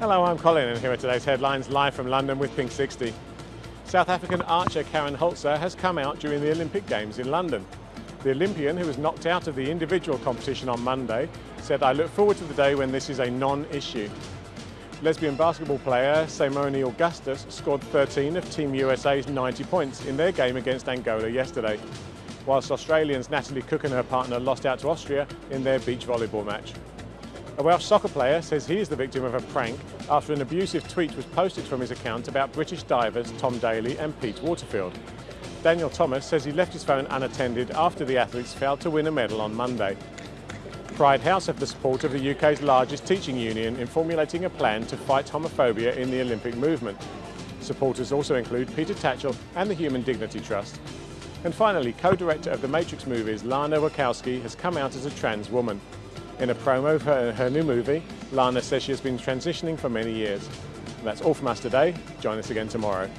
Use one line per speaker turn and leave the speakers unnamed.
Hello, I'm Colin and here are today's headlines live from London with Pink 60. South African archer Karen Hultzer has come out during the Olympic Games in London. The Olympian, who was knocked out of the individual competition on Monday, said, I look forward to the day when this is a non-issue. Lesbian basketball player Seimone Augustus scored 13 of Team USA's 90 points in their game against Angola yesterday, whilst Australians Natalie Cook and her partner lost out to Austria in their beach volleyball match. A Welsh soccer player says he is the victim of a prank after an abusive tweet was posted from his account about British divers Tom Daley and Pete Waterfield. Daniel Thomas says he left his phone unattended after the athletes failed to win a medal on Monday. Pride House have the support of the UK's largest teaching union in formulating a plan to fight homophobia in the Olympic movement. Supporters also include Peter Tatchell and the Human Dignity Trust. And finally, co-director of the Matrix movies, Lana Wachowski, has come out as a trans woman. In a promo for her new movie, Lana says she has been transitioning for many years. That's all from us today. Join us again tomorrow.